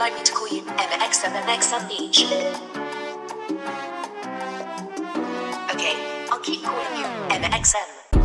like me to call you MXM Beach? Okay, I'll keep calling you MXM.